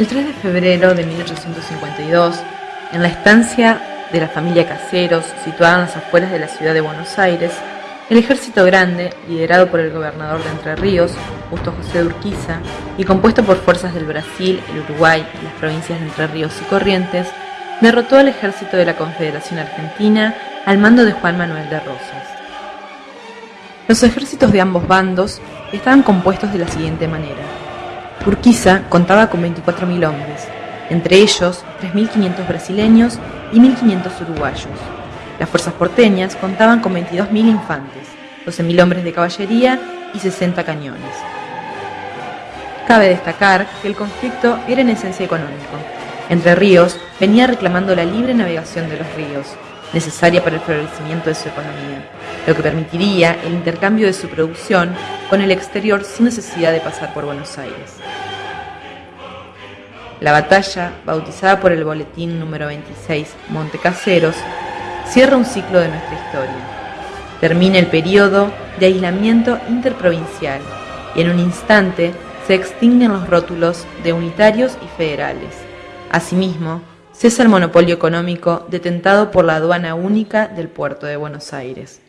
El 3 de febrero de 1852, en la estancia de la familia Caseros, situada en las afueras de la ciudad de Buenos Aires, el ejército grande, liderado por el gobernador de Entre Ríos, Justo José de Urquiza, y compuesto por fuerzas del Brasil, el Uruguay y las provincias de Entre Ríos y Corrientes, derrotó al ejército de la Confederación Argentina al mando de Juan Manuel de Rosas. Los ejércitos de ambos bandos estaban compuestos de la siguiente manera. Urquiza contaba con 24.000 hombres, entre ellos 3.500 brasileños y 1.500 uruguayos. Las fuerzas porteñas contaban con 22.000 infantes, 12.000 hombres de caballería y 60 cañones. Cabe destacar que el conflicto era en esencia económico. Entre Ríos venía reclamando la libre navegación de los ríos, necesaria para el florecimiento de su economía, lo que permitiría el intercambio de su producción con el exterior sin necesidad de pasar por Buenos Aires. La batalla, bautizada por el boletín número 26 Montecaseros, cierra un ciclo de nuestra historia. Termina el periodo de aislamiento interprovincial y en un instante se extinguen los rótulos de unitarios y federales. Asimismo, cesa el monopolio económico detentado por la aduana única del puerto de Buenos Aires.